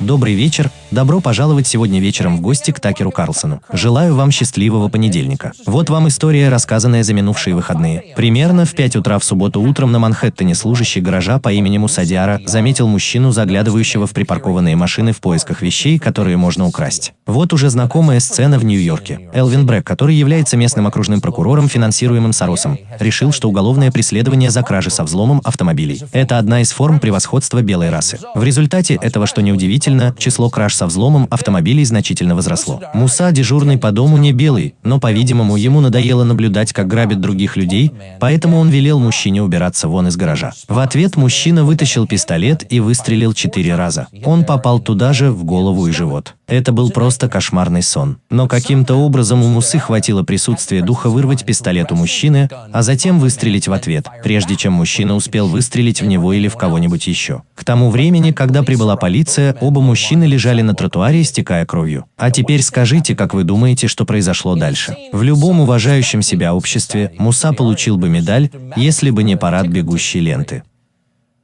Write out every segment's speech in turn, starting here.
Добрый вечер, добро пожаловать сегодня вечером в гости к Такеру Карлсону. Желаю вам счастливого понедельника. Вот вам история, рассказанная за минувшие выходные. Примерно в 5 утра в субботу утром на Манхэттене служащий гаража по имени Мусадиара заметил мужчину, заглядывающего в припаркованные машины в поисках вещей, которые можно украсть. Вот уже знакомая сцена в Нью-Йорке. Элвин Брэк, который является местным окружным прокурором, финансируемым Соросом, решил, что уголовное преследование за кражи со взломом автомобилей – это одна из форм превосходства белой расы. В результате этого, что неудивительно, число краж со взломом автомобилей значительно возросло. Муса, дежурный по дому, не белый, но, по-видимому, ему надоело наблюдать, как грабят других людей, поэтому он велел мужчине убираться вон из гаража. В ответ мужчина вытащил пистолет и выстрелил четыре раза. Он попал туда же, в голову и живот. Это был просто кошмарный сон. Но каким-то образом у Мусы хватило присутствия духа вырвать пистолет у мужчины, а затем выстрелить в ответ, прежде чем мужчина успел выстрелить в него или в кого-нибудь еще. К тому времени, когда прибыла полиция, оба мужчины лежали на тротуаре, истекая кровью. А теперь скажите, как вы думаете, что произошло дальше? В любом уважающем себя обществе Муса получил бы медаль, если бы не парад бегущей ленты.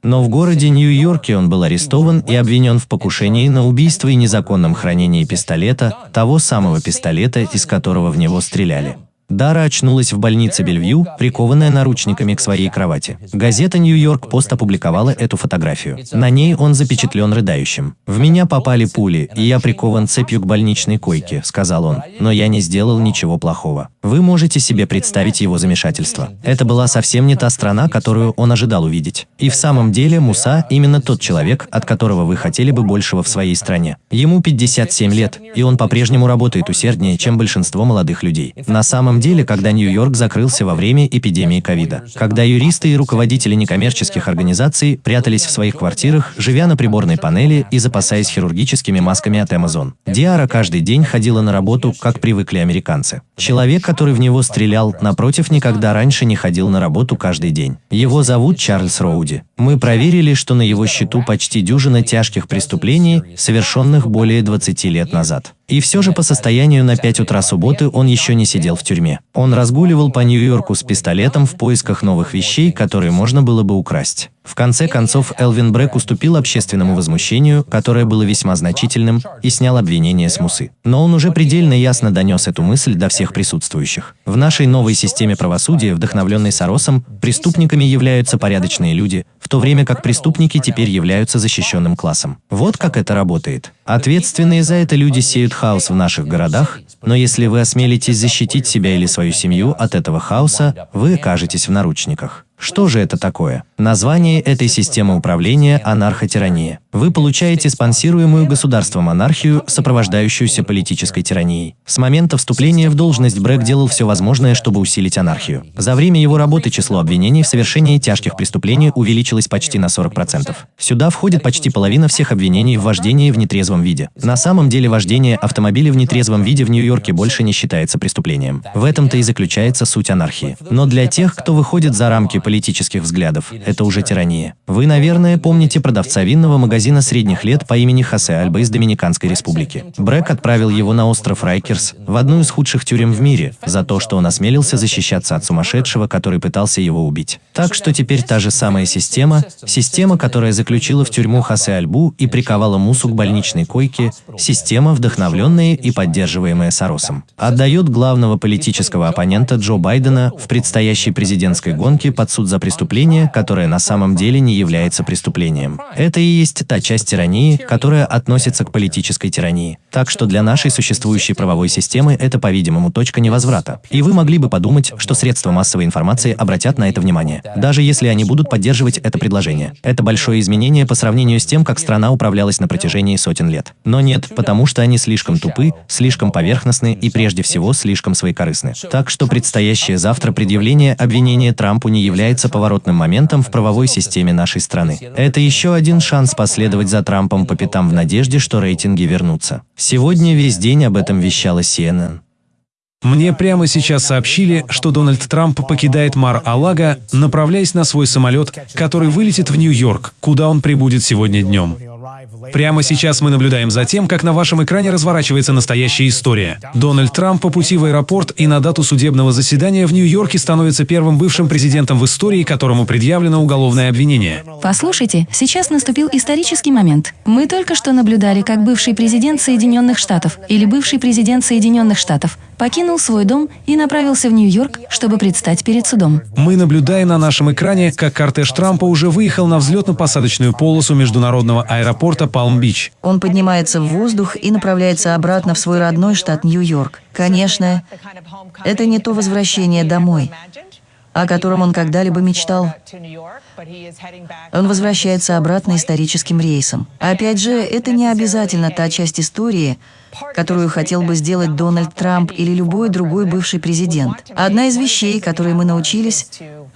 Но в городе Нью-Йорке он был арестован и обвинен в покушении на убийство и незаконном хранении пистолета, того самого пистолета, из которого в него стреляли. Дара очнулась в больнице Бельвью, прикованная наручниками к своей кровати. Газета «Нью-Йорк Пост» опубликовала эту фотографию. На ней он запечатлен рыдающим. «В меня попали пули, и я прикован цепью к больничной койке», — сказал он. «Но я не сделал ничего плохого». Вы можете себе представить его замешательство. Это была совсем не та страна, которую он ожидал увидеть. И в самом деле Муса именно тот человек, от которого вы хотели бы большего в своей стране. Ему 57 лет, и он по-прежнему работает усерднее, чем большинство молодых людей. На самом самом деле, когда Нью-Йорк закрылся во время эпидемии ковида. Когда юристы и руководители некоммерческих организаций прятались в своих квартирах, живя на приборной панели и запасаясь хирургическими масками от Amazon. Диара каждый день ходила на работу, как привыкли американцы. Человек, который в него стрелял, напротив, никогда раньше не ходил на работу каждый день. Его зовут Чарльз Роуди. Мы проверили, что на его счету почти дюжина тяжких преступлений, совершенных более 20 лет назад. И все же по состоянию на 5 утра субботы он еще не сидел в тюрьме. Он разгуливал по Нью-Йорку с пистолетом в поисках новых вещей, которые можно было бы украсть. В конце концов, Элвин Брэк уступил общественному возмущению, которое было весьма значительным, и снял обвинение с Мусы. Но он уже предельно ясно донес эту мысль до всех присутствующих. В нашей новой системе правосудия, вдохновленной Соросом, преступниками являются порядочные люди, в то время как преступники теперь являются защищенным классом. Вот как это работает. Ответственные за это люди сеют хаос в наших городах, но если вы осмелитесь защитить себя или свою семью от этого хаоса, вы окажетесь в наручниках. Что же это такое? Название этой системы управления – анархотирания. Вы получаете спонсируемую государством анархию, сопровождающуюся политической тиранией. С момента вступления в должность Брэк делал все возможное, чтобы усилить анархию. За время его работы число обвинений в совершении тяжких преступлений увеличилось почти на 40%. Сюда входит почти половина всех обвинений в вождении в нетрезвом виде. На самом деле вождение автомобиля в нетрезвом виде в Нью-Йорке больше не считается преступлением. В этом-то и заключается суть анархии. Но для тех, кто выходит за рамки политических взглядов. Это уже тирания. Вы, наверное, помните продавца винного магазина средних лет по имени Хосе Альба из Доминиканской республики. Брэк отправил его на остров Райкерс, в одну из худших тюрем в мире, за то, что он осмелился защищаться от сумасшедшего, который пытался его убить. Так что теперь та же самая система, система, которая заключила в тюрьму Хосе Альбу и приковала Мусу к больничной койке, система, вдохновленная и поддерживаемая Соросом, отдает главного политического оппонента Джо Байдена в предстоящей президентской гонке под суд за преступление, которое на самом деле не является преступлением. Это и есть та часть тирании, которая относится к политической тирании. Так что для нашей существующей правовой системы это, по-видимому, точка невозврата. И вы могли бы подумать, что средства массовой информации обратят на это внимание, даже если они будут поддерживать это предложение. Это большое изменение по сравнению с тем, как страна управлялась на протяжении сотен лет. Но нет, потому что они слишком тупы, слишком поверхностны и прежде всего слишком своекорыстны. Так что предстоящее завтра предъявление обвинения Трампу не является поворотным моментом в правовой системе нашей страны. Это еще один шанс последовать за Трампом по пятам в надежде, что рейтинги вернутся. Сегодня весь день об этом вещала CNN. Мне прямо сейчас сообщили, что Дональд Трамп покидает Мар-Алага, направляясь на свой самолет, который вылетит в Нью-Йорк, куда он прибудет сегодня днем. Прямо сейчас мы наблюдаем за тем, как на вашем экране разворачивается настоящая история. Дональд Трамп по пути в аэропорт и на дату судебного заседания в Нью-Йорке становится первым бывшим президентом в истории, которому предъявлено уголовное обвинение. Послушайте, сейчас наступил исторический момент. Мы только что наблюдали, как бывший президент Соединенных Штатов или бывший президент Соединенных Штатов покинул свой дом и направился в Нью-Йорк, чтобы предстать перед судом. Мы наблюдаем на нашем экране, как кортеж Трампа уже выехал на взлетно-посадочную полосу международного аэропорта Палм-Бич. Он поднимается в воздух и направляется обратно в свой родной штат Нью-Йорк. Конечно, это не то возвращение домой, о котором он когда-либо мечтал. Он возвращается обратно историческим рейсом. Опять же, это не обязательно та часть истории, которую хотел бы сделать Дональд Трамп или любой другой бывший президент. Одна из вещей, которые мы научились,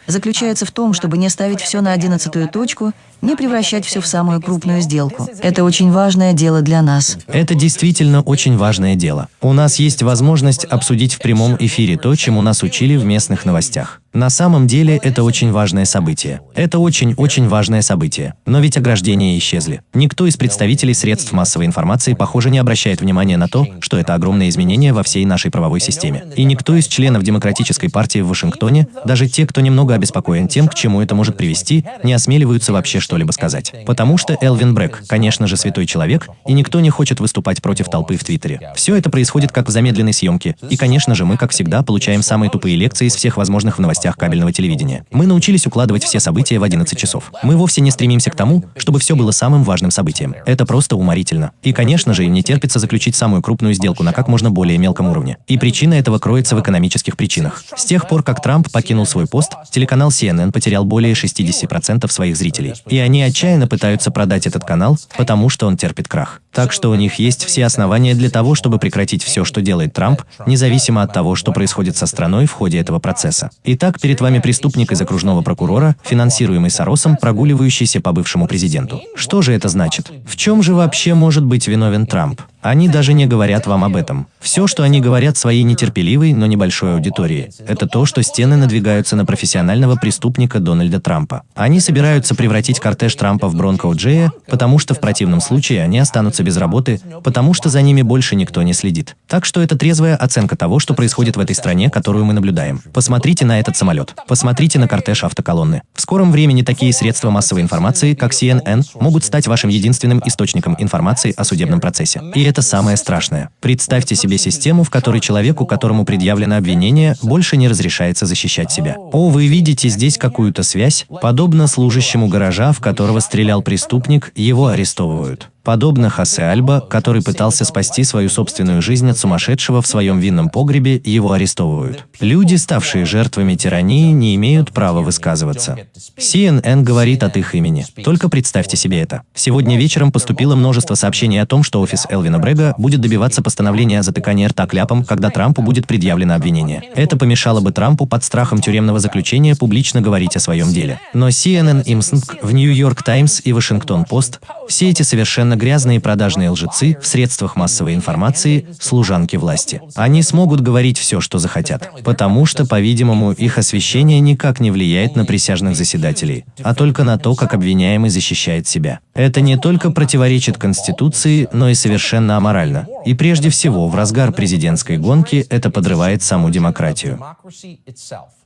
заключается в том, чтобы не ставить все на одиннадцатую точку, не превращать все в самую крупную сделку. Это очень важное дело для нас. Это действительно очень важное дело. У нас есть возможность обсудить в прямом эфире то, чему нас учили в местных новостях. На самом деле это очень важное событие. Это очень-очень важное событие. Но ведь ограждения исчезли. Никто из представителей средств массовой информации, похоже, не обращает внимания на то, что это огромное изменение во всей нашей правовой системе. И никто из членов Демократической партии в Вашингтоне, даже те, кто немного обеспокоен тем, к чему это может привести, не осмеливаются вообще что-либо сказать. Потому что Элвин Брэк, конечно же, святой человек, и никто не хочет выступать против толпы в Твиттере. Все это происходит как в замедленной съемке. И, конечно же, мы, как всегда, получаем самые тупые лекции из всех возможных в новостях кабельного телевидения. Мы научились укладывать все события в 11 часов. Мы вовсе не стремимся к тому, чтобы все было самым важным событием. Это просто уморительно. И, конечно же, им не терпится заключить самую крупную сделку на как можно более мелком уровне. И причина этого кроется в экономических причинах. С тех пор, как Трамп покинул свой пост, телеканал CNN потерял более 60% своих зрителей. И они отчаянно пытаются продать этот канал, потому что он терпит крах. Так что у них есть все основания для того, чтобы прекратить все, что делает Трамп, независимо от того, что происходит со страной в ходе этого процесса. Итак, перед вами преступник из окружного прокурора, финансируемый Соросом, прогуливающийся по бывшему президенту. Что же это значит? В чем же вообще может быть виновен Трамп? Они даже не говорят вам об этом. Все, что они говорят своей нетерпеливой, но небольшой аудитории, это то, что стены надвигаются на профессионального преступника Дональда Трампа. Они собираются превратить кортеж Трампа в Бронко Джея, потому что в противном случае они останутся без работы, потому что за ними больше никто не следит. Так что это трезвая оценка того, что происходит в этой стране, которую мы наблюдаем. Посмотрите на этот самолет. Посмотрите на кортеж автоколонны. В скором времени такие средства массовой информации, как CNN, могут стать вашим единственным источником информации о судебном процессе. И это самое страшное. Представьте себе систему, в которой человеку, которому предъявлено обвинение, больше не разрешается защищать себя. О, вы видите здесь какую-то связь? Подобно служащему гаража, в которого стрелял преступник, его арестовывают. Подобно Хосе Альба, который пытался спасти свою собственную жизнь от сумасшедшего в своем винном погребе, его арестовывают. Люди, ставшие жертвами тирании, не имеют права высказываться. CNN говорит от их имени. Только представьте себе это. Сегодня вечером поступило множество сообщений о том, что офис Элвина Брега будет добиваться постановления о затыкании рта кляпом, когда Трампу будет предъявлено обвинение. Это помешало бы Трампу под страхом тюремного заключения публично говорить о своем деле. Но CNN, Имснг, в Нью-Йорк Таймс и Вашингтон Пост – все эти совершенно грязные продажные лжецы в средствах массовой информации, служанки власти. Они смогут говорить все, что захотят, потому что, по-видимому, их освещение никак не влияет на присяжных заседателей, а только на то, как обвиняемый защищает себя. Это не только противоречит Конституции, но и совершенно аморально. И прежде всего, в разгар президентской гонки это подрывает саму демократию.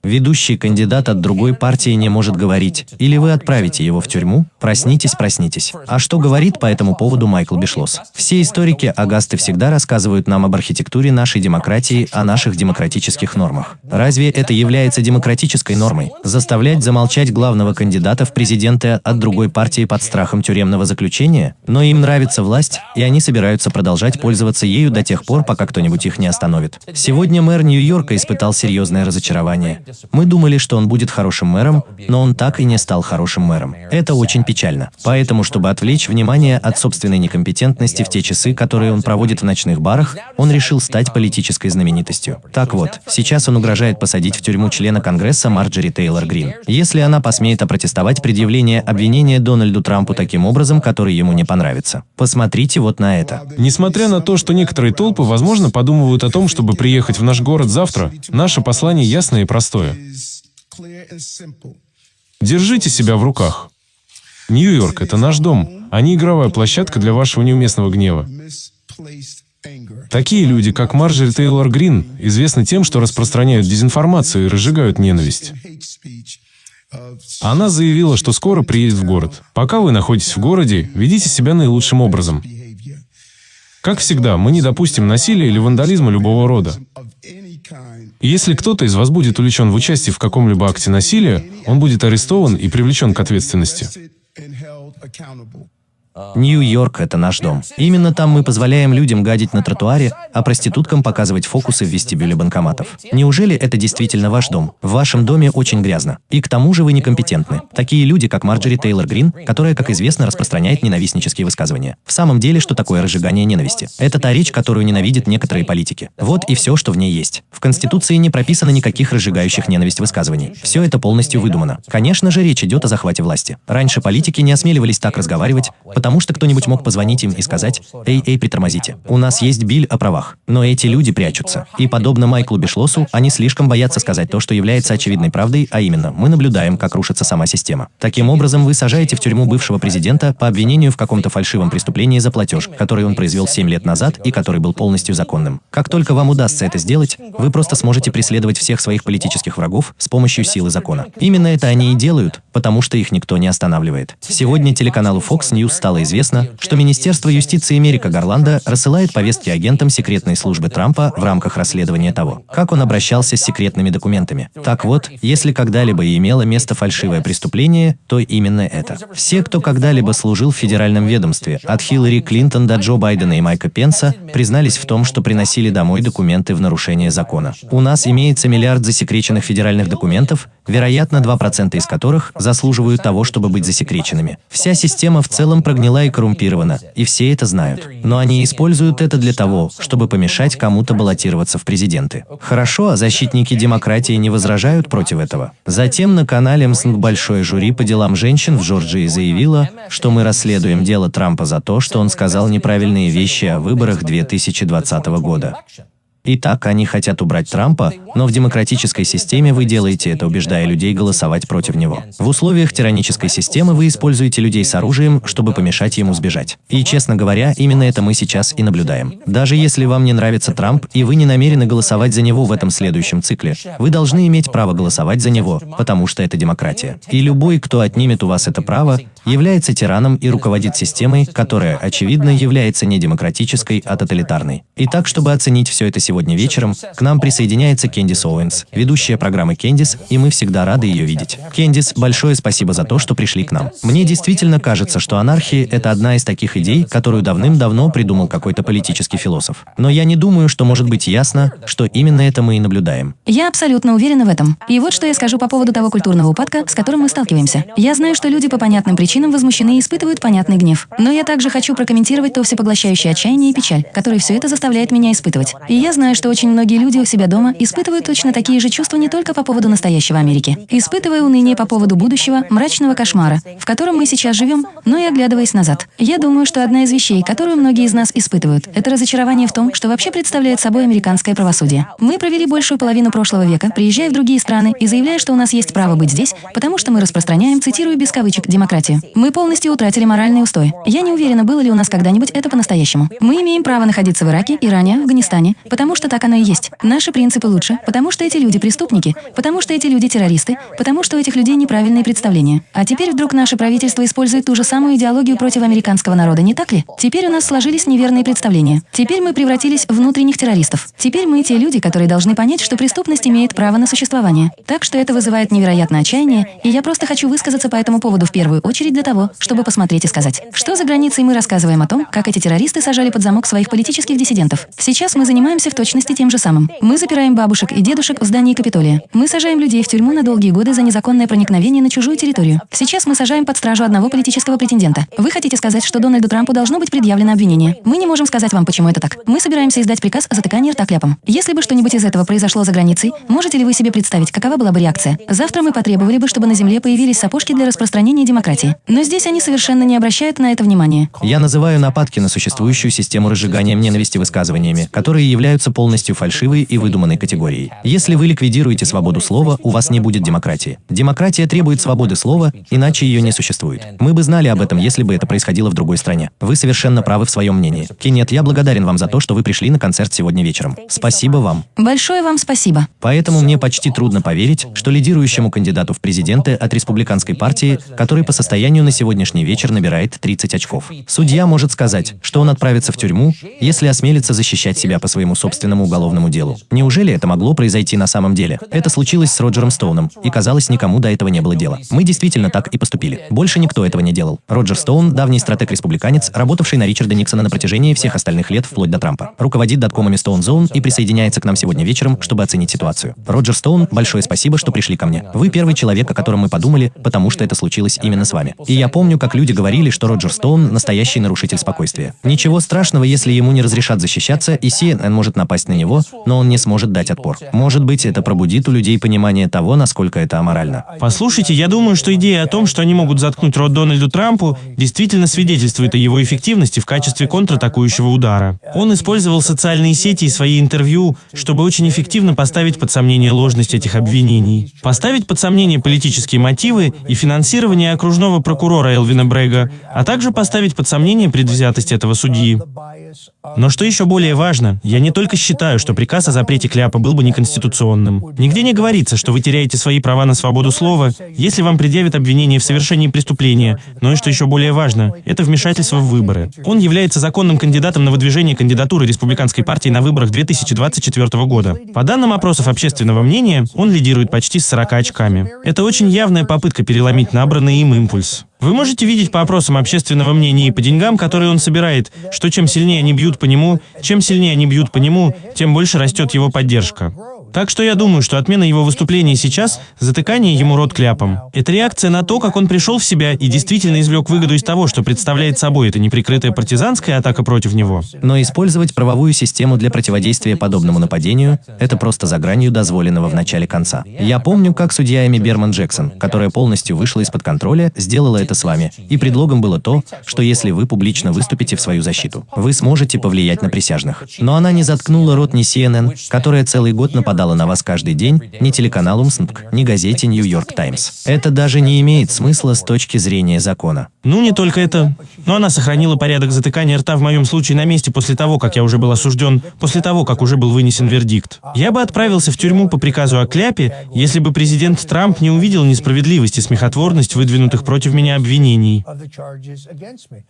Ведущий кандидат от другой партии не может говорить, или вы отправите его в тюрьму, проснитесь, проснитесь. А что говорит по этому поводу Майкл Бишлос? Все историки Агасты всегда рассказывают нам об архитектуре нашей демократии, о наших демократических нормах. Разве это является демократической нормой? Заставлять замолчать главного кандидата в президенты от другой партии под страхом тюремного заключения? Но им нравится власть, и они собираются продолжать пользоваться ею до тех пор, пока кто-нибудь их не остановит. Сегодня мэр Нью-Йорка испытал серьезное разочарование. Мы думали, что он будет хорошим мэром, но он так и не стал хорошим мэром. Это очень печально. Поэтому, чтобы отвлечь внимание от собственной некомпетентности в те часы, которые он проводит в ночных барах, он решил стать политической знаменитостью. Так вот, сейчас он угрожает посадить в тюрьму члена Конгресса Марджери Тейлор Грин, если она посмеет опротестовать предъявление обвинения Дональду Трампу таким образом, который ему не понравится. Посмотрите вот на это. Несмотря на то, что некоторые толпы, возможно, подумывают о том, чтобы приехать в наш город завтра, наше послание ясное и простое. Держите себя в руках. Нью-Йорк – это наш дом, а не игровая площадка для вашего неуместного гнева. Такие люди, как Марджери Тейлор Грин, известны тем, что распространяют дезинформацию и разжигают ненависть. Она заявила, что скоро приедет в город. Пока вы находитесь в городе, ведите себя наилучшим образом. Как всегда, мы не допустим насилия или вандализма любого рода. Если кто-то из вас будет увлечен в участии в каком-либо акте насилия, он будет арестован и привлечен к ответственности. Нью-Йорк – это наш дом. Именно там мы позволяем людям гадить на тротуаре, а проституткам показывать фокусы в вестибюле банкоматов. Неужели это действительно ваш дом? В вашем доме очень грязно. И к тому же вы некомпетентны. Такие люди, как Марджери Тейлор Грин, которая, как известно, распространяет ненавистнические высказывания. В самом деле, что такое разжигание ненависти? Это та речь, которую ненавидят некоторые политики. Вот и все, что в ней есть. В Конституции не прописано никаких разжигающих ненависть высказываний. Все это полностью выдумано. Конечно же, речь идет о захвате власти. Раньше политики не осмеливались так разговаривать, потому что кто-нибудь мог позвонить им и сказать «Эй, эй, притормозите, у нас есть биль о правах». Но эти люди прячутся. И подобно Майклу Бишлосу, они слишком боятся сказать то, что является очевидной правдой, а именно, мы наблюдаем, как рушится сама система. Таким образом, вы сажаете в тюрьму бывшего президента по обвинению в каком-то фальшивом преступлении за платеж, который он произвел 7 лет назад и который был полностью законным. Как только вам удастся это сделать, вы просто сможете преследовать всех своих политических врагов с помощью силы закона. Именно это они и делают, потому что их никто не останавливает. Сегодня телеканалу Fox News стало известно, известно, что Министерство юстиции Мерика Гарланда рассылает повестки агентам секретной службы Трампа в рамках расследования того, как он обращался с секретными документами. Так вот, если когда-либо и имело место фальшивое преступление, то именно это. Все, кто когда-либо служил в федеральном ведомстве, от Хиллари Клинтон до Джо Байдена и Майка Пенса, признались в том, что приносили домой документы в нарушение закона. У нас имеется миллиард засекреченных федеральных документов, вероятно, 2% из которых заслуживают того, чтобы быть засекреченными. Вся система в целом прогнила и коррумпирована, и все это знают. Но они используют это для того, чтобы помешать кому-то баллотироваться в президенты. Хорошо, а защитники демократии не возражают против этого. Затем на канале МСНГ большое жюри по делам женщин в Джорджии заявило, что мы расследуем дело Трампа за то, что он сказал неправильные вещи о выборах 2020 года. Итак, они хотят убрать Трампа, но в демократической системе вы делаете это, убеждая людей голосовать против него. В условиях тиранической системы вы используете людей с оружием, чтобы помешать ему сбежать. И, честно говоря, именно это мы сейчас и наблюдаем. Даже если вам не нравится Трамп, и вы не намерены голосовать за него в этом следующем цикле, вы должны иметь право голосовать за него, потому что это демократия. И любой, кто отнимет у вас это право, является тираном и руководит системой, которая, очевидно, является не демократической, а тоталитарной. Итак, чтобы оценить все это сегодня вечером, к нам присоединяется Кендис Оуэнс, ведущая программы Кендис, и мы всегда рады ее видеть. Кендис, большое спасибо за то, что пришли к нам. Мне действительно кажется, что анархия – это одна из таких идей, которую давным-давно придумал какой-то политический философ. Но я не думаю, что может быть ясно, что именно это мы и наблюдаем. Я абсолютно уверена в этом. И вот что я скажу по поводу того культурного упадка, с которым мы сталкиваемся. Я знаю, что люди по понятным причинам причинам возмущены и испытывают понятный гнев. Но я также хочу прокомментировать то всепоглощающее отчаяние и печаль, которые все это заставляет меня испытывать. И я знаю, что очень многие люди у себя дома испытывают точно такие же чувства не только по поводу настоящего Америки, испытывая уныние по поводу будущего, мрачного кошмара, в котором мы сейчас живем, но и оглядываясь назад. Я думаю, что одна из вещей, которую многие из нас испытывают, это разочарование в том, что вообще представляет собой американское правосудие. Мы провели большую половину прошлого века, приезжая в другие страны и заявляя, что у нас есть право быть здесь, потому что мы распространяем, цитирую без кавычек, демократию. Мы полностью утратили моральный устой. Я не уверена, было ли у нас когда-нибудь это по-настоящему. Мы имеем право находиться в Ираке, Иране, Афганистане, потому что так оно и есть. Наши принципы лучше, потому что эти люди преступники, потому что эти люди террористы, потому что у этих людей неправильные представления. А теперь вдруг наше правительство использует ту же самую идеологию против американского народа, не так ли? Теперь у нас сложились неверные представления. Теперь мы превратились в внутренних террористов. Теперь мы те люди, которые должны понять, что преступность имеет право на существование. Так что это вызывает невероятное отчаяние, и я просто хочу высказаться по этому поводу в первую очередь для того, чтобы посмотреть и сказать, что за границей мы рассказываем о том, как эти террористы сажали под замок своих политических диссидентов. Сейчас мы занимаемся в точности тем же самым. Мы запираем бабушек и дедушек в здании Капитолия. Мы сажаем людей в тюрьму на долгие годы за незаконное проникновение на чужую территорию. Сейчас мы сажаем под стражу одного политического претендента. Вы хотите сказать, что Дональду Трампу должно быть предъявлено обвинение? Мы не можем сказать вам, почему это так. Мы собираемся издать приказ о затыкании рта кляпом. Если бы что-нибудь из этого произошло за границей, можете ли вы себе представить, какова была бы реакция? Завтра мы потребовали бы, чтобы на Земле появились сапожки для распространения демократии. Но здесь они совершенно не обращают на это внимания. Я называю нападки на существующую систему разжигания ненависти высказываниями, которые являются полностью фальшивой и выдуманной категорией. Если вы ликвидируете свободу слова, у вас не будет демократии. Демократия требует свободы слова, иначе ее не существует. Мы бы знали об этом, если бы это происходило в другой стране. Вы совершенно правы в своем мнении. Кеннет, я благодарен вам за то, что вы пришли на концерт сегодня вечером. Спасибо вам. Большое вам спасибо. Поэтому мне почти трудно поверить, что лидирующему кандидату в президенты от республиканской партии, который по состоянию на сегодняшний вечер набирает 30 очков. Судья может сказать, что он отправится в тюрьму, если осмелится защищать себя по своему собственному уголовному делу. Неужели это могло произойти на самом деле? Это случилось с Роджером Стоуном, и казалось, никому до этого не было дела. Мы действительно так и поступили. Больше никто этого не делал. Роджер Стоун, давний стратег-республиканец, работавший на Ричарда Никсона на протяжении всех остальных лет вплоть до Трампа. Руководит доткомами Stone Zone и присоединяется к нам сегодня вечером, чтобы оценить ситуацию. Роджер Стоун, большое спасибо, что пришли ко мне. Вы первый человек, о котором мы подумали, потому что это случилось именно с вами. И я помню, как люди говорили, что Роджер Стоун – настоящий нарушитель спокойствия. Ничего страшного, если ему не разрешат защищаться, и CNN может напасть на него, но он не сможет дать отпор. Может быть, это пробудит у людей понимание того, насколько это аморально. Послушайте, я думаю, что идея о том, что они могут заткнуть рот Дональду Трампу, действительно свидетельствует о его эффективности в качестве контратакующего удара. Он использовал социальные сети и свои интервью, чтобы очень эффективно поставить под сомнение ложность этих обвинений. Поставить под сомнение политические мотивы и финансирование окружного прокурора Элвина Брега, а также поставить под сомнение предвзятость этого судьи. Но что еще более важно, я не только считаю, что приказ о запрете кляпа был бы неконституционным. Нигде не говорится, что вы теряете свои права на свободу слова, если вам предъявят обвинение в совершении преступления, но и что еще более важно, это вмешательство в выборы. Он является законным кандидатом на выдвижение кандидатуры республиканской партии на выборах 2024 года. По данным опросов общественного мнения, он лидирует почти с 40 очками. Это очень явная попытка переломить набранный им импульс. Вы можете видеть по опросам общественного мнения и по деньгам, которые он собирает, что чем сильнее они бьют по нему, чем сильнее они бьют по нему, тем больше растет его поддержка. Так что я думаю, что отмена его выступления сейчас – затыкание ему рот кляпом. Это реакция на то, как он пришел в себя и действительно извлек выгоду из того, что представляет собой эта неприкрытая партизанская атака против него. Но использовать правовую систему для противодействия подобному нападению – это просто за гранью дозволенного в начале конца. Я помню, как судья Эми Берман Джексон, которая полностью вышла из-под контроля, сделала это с вами. И предлогом было то, что если вы публично выступите в свою защиту, вы сможете повлиять на присяжных. Но она не заткнула рот ни CNN, которая целый год нападала на вас каждый день, ни телеканалу МСНК, ни газете «Нью-Йорк Таймс». Это даже не имеет смысла с точки зрения закона. Ну, не только это. Но она сохранила порядок затыкания рта в моем случае на месте после того, как я уже был осужден, после того, как уже был вынесен вердикт. Я бы отправился в тюрьму по приказу о кляпе, если бы президент Трамп не увидел несправедливость и смехотворность выдвинутых против меня обвинений.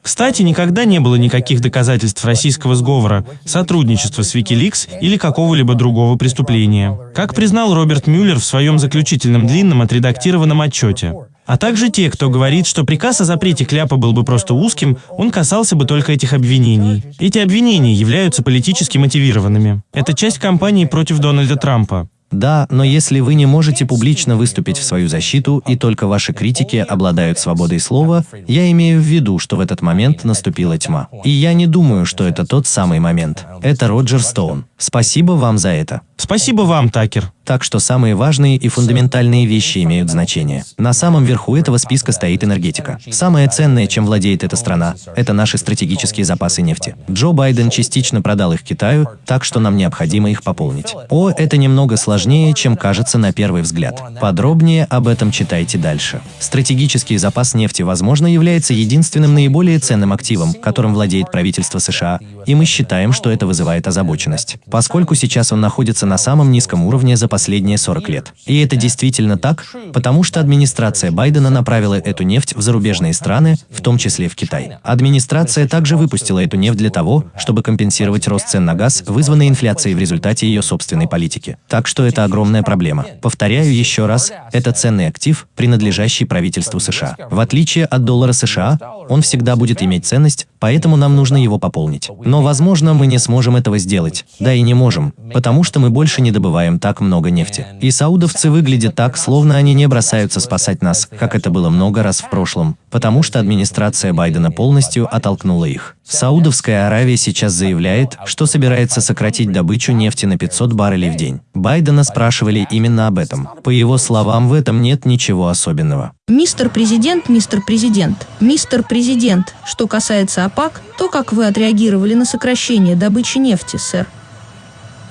Кстати, никогда не было никаких доказательств российского сговора, сотрудничества с Wikileaks или какого-либо другого преступления. Как признал Роберт Мюллер в своем заключительном длинном отредактированном отчете. А также те, кто говорит, что приказ о запрете кляпа был бы просто узким, он касался бы только этих обвинений. Эти обвинения являются политически мотивированными. Это часть кампании против Дональда Трампа. Да, но если вы не можете публично выступить в свою защиту, и только ваши критики обладают свободой слова, я имею в виду, что в этот момент наступила тьма. И я не думаю, что это тот самый момент. Это Роджер Стоун. Спасибо вам за это. Спасибо вам, Такер. Так что самые важные и фундаментальные вещи имеют значение. На самом верху этого списка стоит энергетика. Самое ценное, чем владеет эта страна, это наши стратегические запасы нефти. Джо Байден частично продал их Китаю, так что нам необходимо их пополнить. О, это немного сложнее, чем кажется на первый взгляд. Подробнее об этом читайте дальше. Стратегический запас нефти, возможно, является единственным наиболее ценным активом, которым владеет правительство США, и мы считаем, что это вызывает озабоченность, поскольку сейчас он находится на самом низком уровне за последние 40 лет. И это действительно так, потому что администрация Байдена направила эту нефть в зарубежные страны, в том числе в Китай. Администрация также выпустила эту нефть для того, чтобы компенсировать рост цен на газ, вызванный инфляцией в результате ее собственной политики. Так что это огромная проблема. Повторяю еще раз, это ценный актив, принадлежащий правительству США. В отличие от доллара США, он всегда будет иметь ценность, поэтому нам нужно его пополнить. Но, возможно, мы не сможем этого сделать. Да и не можем, потому что мы больше не добываем так много нефти. И саудовцы выглядят так, словно они не бросаются спасать нас, как это было много раз в прошлом, потому что администрация Байдена полностью оттолкнула их. Саудовская Аравия сейчас заявляет, что собирается сократить добычу нефти на 500 баррелей в день. Байдена спрашивали именно об этом. По его словам, в этом нет ничего особенного. Мистер Президент, мистер Президент, мистер Президент, что касается ОПАК, то как вы отреагировали на сокращение добычи нефти, сэр?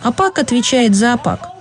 ОПАК отвечает за ОПАК.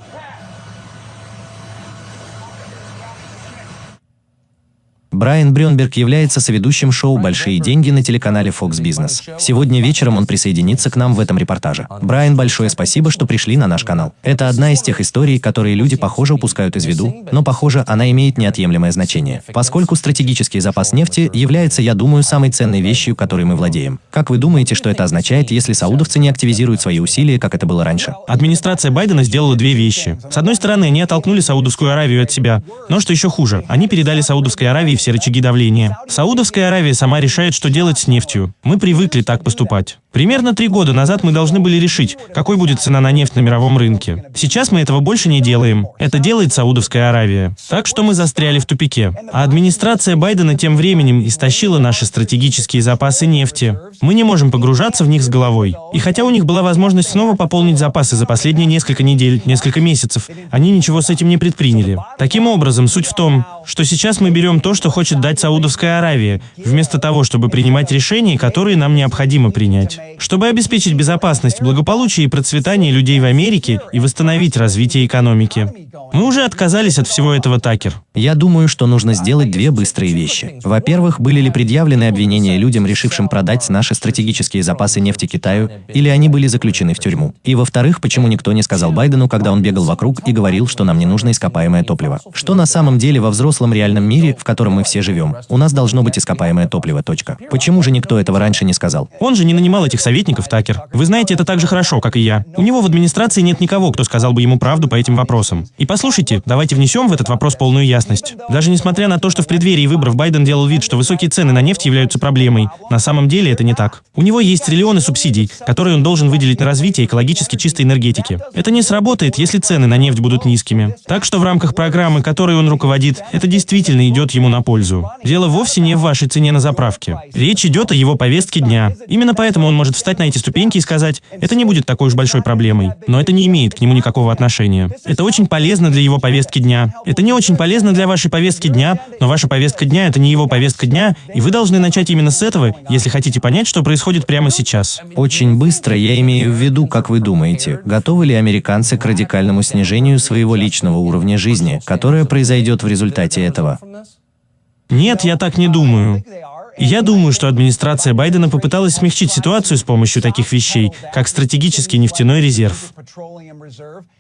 Брайан Брюнберг является соведущим шоу «Большие деньги» на телеканале Fox Business. Сегодня вечером он присоединится к нам в этом репортаже. Брайан, большое спасибо, что пришли на наш канал. Это одна из тех историй, которые люди, похоже, упускают из виду, но, похоже, она имеет неотъемлемое значение, поскольку стратегический запас нефти является, я думаю, самой ценной вещью, которой мы владеем. Как вы думаете, что это означает, если саудовцы не активизируют свои усилия, как это было раньше? Администрация Байдена сделала две вещи. С одной стороны, они оттолкнули Саудовскую Аравию от себя, но что еще хуже, они передали Саудовской Аравии все рычаги давления. Саудовская Аравия сама решает, что делать с нефтью. Мы привыкли так поступать. Примерно три года назад мы должны были решить, какой будет цена на нефть на мировом рынке. Сейчас мы этого больше не делаем. Это делает Саудовская Аравия. Так что мы застряли в тупике. А администрация Байдена тем временем истощила наши стратегические запасы нефти. Мы не можем погружаться в них с головой. И хотя у них была возможность снова пополнить запасы за последние несколько недель, несколько месяцев, они ничего с этим не предприняли. Таким образом, суть в том, что сейчас мы берем то, что хочет дать Саудовская Аравия, вместо того, чтобы принимать решения, которые нам необходимо принять. Чтобы обеспечить безопасность, благополучие и процветание людей в Америке и восстановить развитие экономики. Мы уже отказались от всего этого, Такер. Я думаю, что нужно сделать две быстрые вещи. Во-первых, были ли предъявлены обвинения людям, решившим продать наши стратегические запасы нефти Китаю, или они были заключены в тюрьму? И во-вторых, почему никто не сказал Байдену, когда он бегал вокруг и говорил, что нам не нужно ископаемое топливо? Что на самом деле во взрослом реальном мире, в котором мы все живем, у нас должно быть ископаемое топливо, точка. Почему же никто этого раньше не сказал? Он же не нанимал этих советников, Такер. Вы знаете это так же хорошо, как и я. У него в администрации нет никого, кто сказал бы ему правду по этим вопросам. И послушайте, давайте внесем в этот вопрос полную ясность. Даже несмотря на то, что в преддверии выборов Байден делал вид, что высокие цены на нефть являются проблемой, на самом деле это не так. У него есть триллионы субсидий, которые он должен выделить на развитие экологически чистой энергетики. Это не сработает, если цены на нефть будут низкими. Так что в рамках программы, которой он руководит, это действительно идет ему на пользу. Дело вовсе не в вашей цене на заправке. Речь идет о его повестке дня. Именно поэтому он может встать на эти ступеньки и сказать, это не будет такой уж большой проблемой. Но это не имеет к нему никакого отношения. Это очень полезно для его повестки дня. Это не очень полезно для вашей повестки дня, но ваша повестка дня — это не его повестка дня, и вы должны начать именно с этого, если хотите понять, что происходит прямо сейчас. Очень быстро я имею в виду, как вы думаете, готовы ли американцы к радикальному снижению своего личного уровня жизни, которое произойдет в результате этого? Нет, я так не думаю. Я думаю, что администрация Байдена попыталась смягчить ситуацию с помощью таких вещей, как стратегический нефтяной резерв.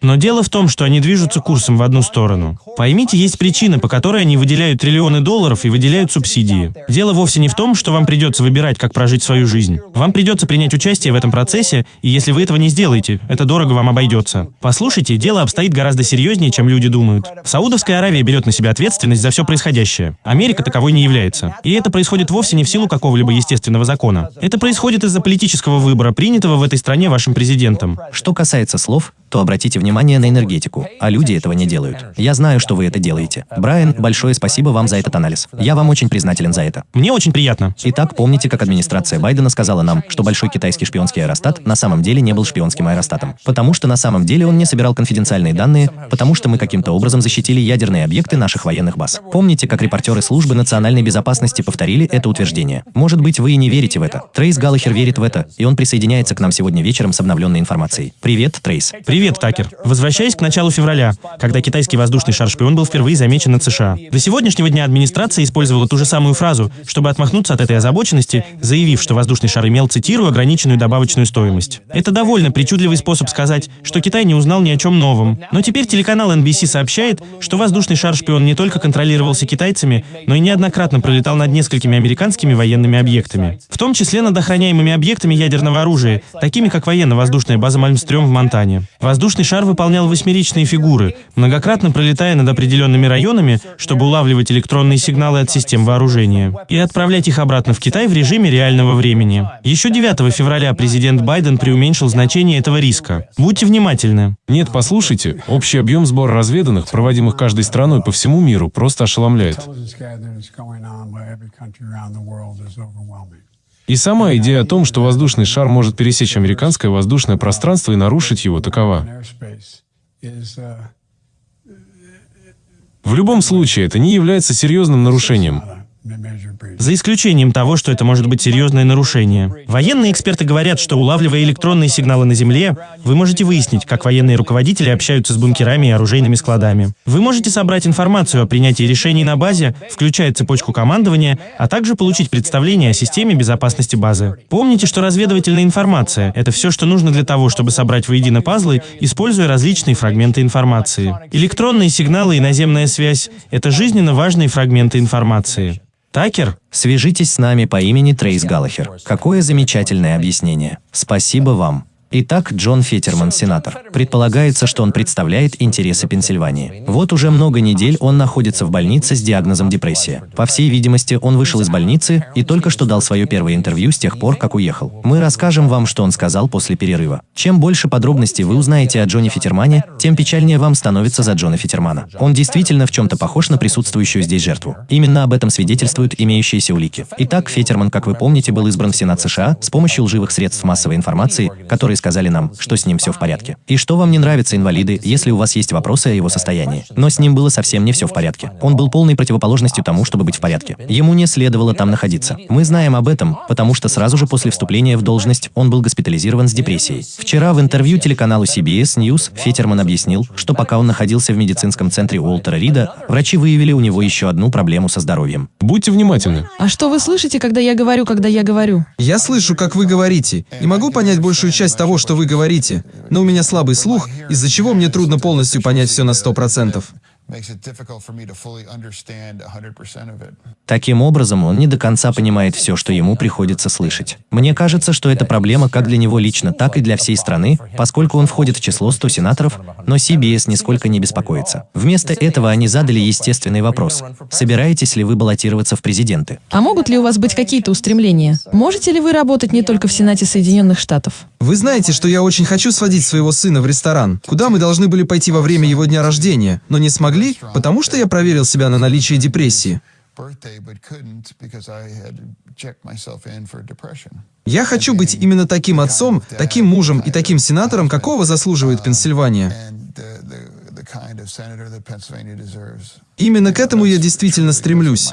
Но дело в том, что они движутся курсом в одну сторону. Поймите, есть причина, по которой они выделяют триллионы долларов и выделяют субсидии. Дело вовсе не в том, что вам придется выбирать, как прожить свою жизнь. Вам придется принять участие в этом процессе, и если вы этого не сделаете, это дорого вам обойдется. Послушайте, дело обстоит гораздо серьезнее, чем люди думают. Саудовская Аравия берет на себя ответственность за все происходящее. Америка таковой не является. И это происходит вовсе не в силу какого-либо естественного закона. Это происходит из-за политического выбора, принятого в этой стране вашим президентом. Что касается слов, то обратите внимание на энергетику, а люди этого не делают. Я знаю, что вы это делаете. Брайан, большое спасибо вам за этот анализ. Я вам очень признателен за это. Мне очень приятно. Итак, помните, как администрация Байдена сказала нам, что большой китайский шпионский аэростат на самом деле не был шпионским аэростатом, потому что на самом деле он не собирал конфиденциальные данные, потому что мы каким-то образом защитили ядерные объекты наших военных баз. Помните, как репортеры службы национальной безопасности повторили это утверждение? Может быть, вы и не верите в это. Трейс Галлахер верит в это, и он присоединяется к нам сегодня вечером с обновленной информацией. Привет, Трейс. Привет, Такер. Возвращаясь к началу февраля, когда китайский воздушный шар-шпион был впервые замечен над США. До сегодняшнего дня администрация использовала ту же самую фразу, чтобы отмахнуться от этой озабоченности, заявив, что воздушный шар имел, цитирую, ограниченную добавочную стоимость. Это довольно причудливый способ сказать, что Китай не узнал ни о чем новом. Но теперь телеканал NBC сообщает, что воздушный шар-шпион не только контролировался китайцами, но и неоднократно пролетал над несколькими американскими военными объектами. В том числе над охраняемыми объектами ядерного оружия, такими как военно-воздушная база Мальмстрём в Монтане. Воздушный шар выполнял восьмеричные фигуры, многократно пролетая над определенными районами, чтобы улавливать электронные сигналы от систем вооружения и отправлять их обратно в Китай в режиме реального времени. Еще 9 февраля президент Байден преуменьшил значение этого риска. Будьте внимательны. Нет, послушайте, общий объем сбора разведанных, проводимых каждой страной по всему миру, просто ошеломляет. И сама идея о том, что воздушный шар может пересечь американское воздушное пространство и нарушить его, такова. В любом случае, это не является серьезным нарушением. За исключением того, что это может быть серьезное нарушение. Военные эксперты говорят, что улавливая электронные сигналы на Земле, вы можете выяснить, как военные руководители общаются с бункерами и оружейными складами. Вы можете собрать информацию о принятии решений на базе, включая цепочку командования, а также получить представление о системе безопасности базы. Помните, что разведывательная информация — это все, что нужно для того, чтобы собрать воедино пазлы, используя различные фрагменты информации. Электронные сигналы и наземная связь — это жизненно важные фрагменты информации. Такер? Свяжитесь с нами по имени Трейс Галлахер. Какое замечательное объяснение. Спасибо вам. Итак, Джон Фетерман, сенатор. Предполагается, что он представляет интересы Пенсильвании. Вот уже много недель он находится в больнице с диагнозом депрессия. По всей видимости, он вышел из больницы и только что дал свое первое интервью с тех пор, как уехал. Мы расскажем вам, что он сказал после перерыва. Чем больше подробностей вы узнаете о Джоне Фетермане, тем печальнее вам становится за Джона Фетермана. Он действительно в чем-то похож на присутствующую здесь жертву. Именно об этом свидетельствуют имеющиеся улики. Итак, Фетерман, как вы помните, был избран в Сенат США с помощью лживых средств массовой информации, которые сказали нам, что с ним все в порядке. И что вам не нравится, инвалиды, если у вас есть вопросы о его состоянии. Но с ним было совсем не все в порядке. Он был полной противоположностью тому, чтобы быть в порядке. Ему не следовало там находиться. Мы знаем об этом, потому что сразу же после вступления в должность он был госпитализирован с депрессией. Вчера в интервью телеканалу CBS News Фетерман объяснил, что пока он находился в медицинском центре Уолтера Рида, врачи выявили у него еще одну проблему со здоровьем. Будьте внимательны. А что вы слышите, когда я говорю, когда я говорю? Я слышу, как вы говорите, и могу понять большую часть того, что вы говорите, но у меня слабый слух, из-за чего мне трудно полностью понять все на сто процентов. Таким образом, он не до конца понимает все, что ему приходится слышать. Мне кажется, что это проблема как для него лично, так и для всей страны, поскольку он входит в число 100 сенаторов, но CBS нисколько не беспокоится. Вместо этого они задали естественный вопрос. Собираетесь ли вы баллотироваться в президенты? А могут ли у вас быть какие-то устремления? Можете ли вы работать не только в Сенате Соединенных Штатов? Вы знаете, что я очень хочу сводить своего сына в ресторан, куда мы должны были пойти во время его дня рождения, но не смогли, потому что я проверил себя на наличие депрессии. Я хочу быть именно таким отцом, таким мужем и таким сенатором, какого заслуживает Пенсильвания. Именно к этому я действительно стремлюсь.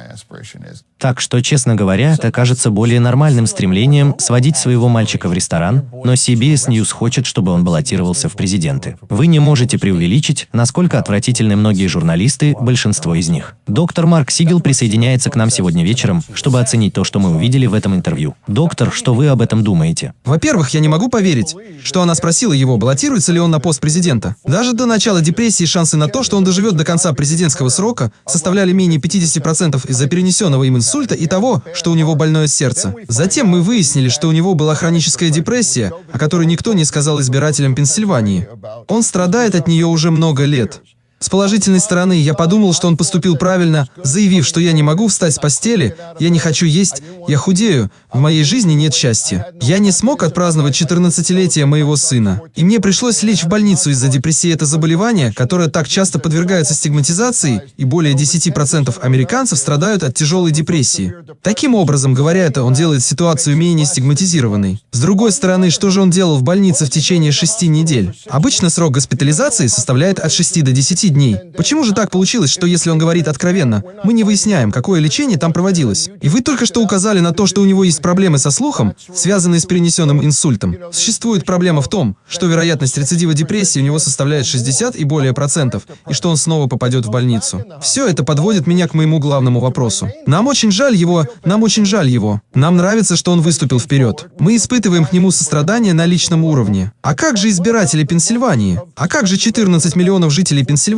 Так что, честно говоря, это кажется более нормальным стремлением сводить своего мальчика в ресторан, но CBS News хочет, чтобы он баллотировался в президенты. Вы не можете преувеличить, насколько отвратительны многие журналисты, большинство из них. Доктор Марк Сигел присоединяется к нам сегодня вечером, чтобы оценить то, что мы увидели в этом интервью. Доктор, что вы об этом думаете? Во-первых, я не могу поверить, что она спросила его, баллотируется ли он на пост президента. Даже до начала депрессии шансы на то, что он доживет до конца президентского срока, составляли менее 50% из-за перенесенного им инсульта и того, что у него больное сердце. Затем мы выяснили, что у него была хроническая депрессия, о которой никто не сказал избирателям Пенсильвании. Он страдает от нее уже много лет. С положительной стороны, я подумал, что он поступил правильно, заявив, что я не могу встать с постели, я не хочу есть, я худею, в моей жизни нет счастья. Я не смог отпраздновать 14-летие моего сына. И мне пришлось лечь в больницу из-за депрессии. Это заболевание, которое так часто подвергается стигматизации, и более 10% американцев страдают от тяжелой депрессии. Таким образом, говоря это, он делает ситуацию менее стигматизированной. С другой стороны, что же он делал в больнице в течение 6 недель? Обычно срок госпитализации составляет от 6 до 10 дней. Почему же так получилось, что если он говорит откровенно, мы не выясняем, какое лечение там проводилось? И вы только что указали на то, что у него есть проблемы со слухом, связанные с перенесенным инсультом. Существует проблема в том, что вероятность рецидива депрессии у него составляет 60 и более процентов, и что он снова попадет в больницу. Все это подводит меня к моему главному вопросу. Нам очень жаль его, нам очень жаль его. Нам нравится, что он выступил вперед. Мы испытываем к нему сострадание на личном уровне. А как же избиратели Пенсильвании? А как же 14 миллионов жителей Пенсильвании?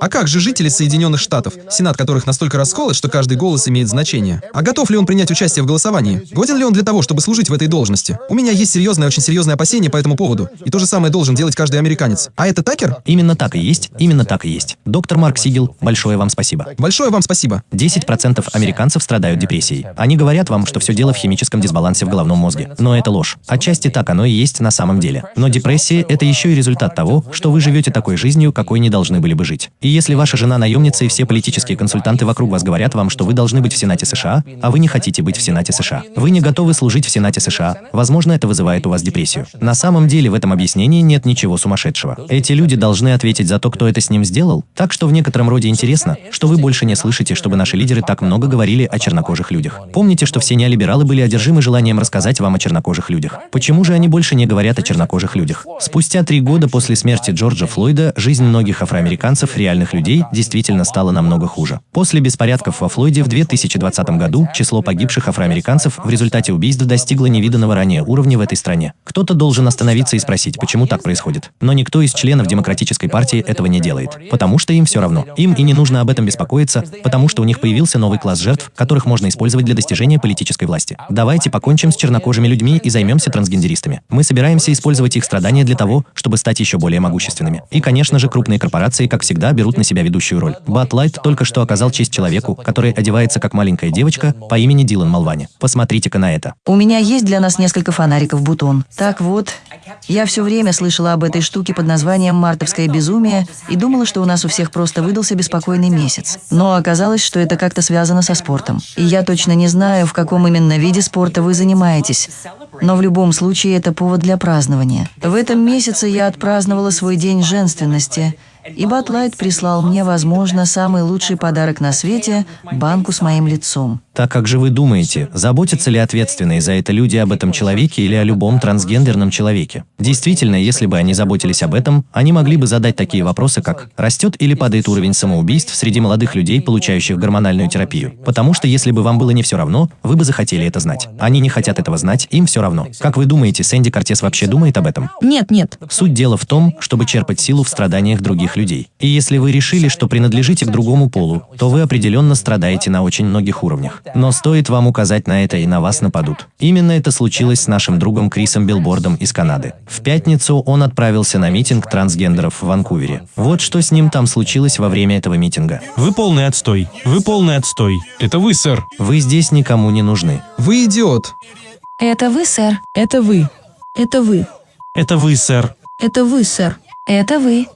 А как же жители Соединенных Штатов, сенат которых настолько расколот, что каждый голос имеет значение? А готов ли он принять участие в голосовании? Годен ли он для того, чтобы служить в этой должности? У меня есть серьезное, очень серьезное опасение по этому поводу. И то же самое должен делать каждый американец. А это Такер? Именно так и есть, именно так и есть. Доктор Марк Сигел, большое вам спасибо. Большое вам спасибо. 10% американцев страдают депрессией. Они говорят вам, что все дело в химическом дисбалансе в головном мозге. Но это ложь. Отчасти так оно и есть на самом деле. Но депрессия – это еще и результат того, что вы живете такой жизнью, какой не должны были бы бы жить. И если ваша жена наемница и все политические консультанты вокруг вас говорят вам, что вы должны быть в Сенате США, а вы не хотите быть в Сенате США, вы не готовы служить в Сенате США, возможно, это вызывает у вас депрессию. На самом деле в этом объяснении нет ничего сумасшедшего. Эти люди должны ответить за то, кто это с ним сделал. Так что в некотором роде интересно, что вы больше не слышите, чтобы наши лидеры так много говорили о чернокожих людях. Помните, что все неолибералы были одержимы желанием рассказать вам о чернокожих людях. Почему же они больше не говорят о чернокожих людях? Спустя три года после смерти Джорджа Флойда жизнь многих афроамериканцев, реальных людей, действительно стала намного хуже. После беспорядков во Флойде в 2020 году число погибших афроамериканцев в результате убийств достигло невиданного ранее уровня в этой стране. Кто-то должен остановиться и спросить, почему так происходит. Но никто из членов Демократической партии этого не делает. Потому что им все равно. Им и не нужно об этом беспокоиться, потому что у них появился новый класс жертв, которых можно использовать для достижения политической власти. Давайте покончим с чернокожими людьми и займемся трансгендеристами. Мы собираемся использовать их страдания для того, чтобы стать еще более могущественными. И, конечно же, крупные корпорации, как всегда, берут на себя ведущую роль. Bud Light только что оказал честь человеку, который одевается как маленькая девочка по имени Дилан Малвани. Посмотрите-ка на это. У меня есть для нас несколько фонариков бутон. Так вот, я все время слышала об этой штуке под названием «Мартовское безумие» и думала, что у нас у всех просто выдался беспокойный месяц. Но оказалось, что это как-то связано со спортом. И я точно не знаю, в каком именно виде спорта вы занимаетесь. Но в любом случае это повод для празднования. В этом месяце я отпраздновала свой день женственности – и Батлайт прислал мне, возможно, самый лучший подарок на свете – банку с моим лицом. Так как же вы думаете, заботятся ли ответственные за это люди об этом человеке или о любом трансгендерном человеке? Действительно, если бы они заботились об этом, они могли бы задать такие вопросы, как «Растет или падает уровень самоубийств среди молодых людей, получающих гормональную терапию?» Потому что если бы вам было не все равно, вы бы захотели это знать. Они не хотят этого знать, им все равно. Как вы думаете, Сэнди Кортес вообще думает об этом? Нет, нет. Суть дела в том, чтобы черпать силу в страданиях других людей. И если вы решили, что принадлежите к другому полу, то вы определенно страдаете на очень многих уровнях. Но стоит вам указать на это, и на вас нападут. Именно это случилось с нашим другом Крисом Билбордом из Канады. В пятницу он отправился на митинг трансгендеров в Ванкувере. Вот что с ним там случилось во время этого митинга. Вы полный отстой. Вы полный отстой. Это вы, сэр. Вы здесь никому не нужны. Вы идиот. Это вы, сэр. Это вы. Это вы. Это вы, сэр. Это вы, сэр. Это вы.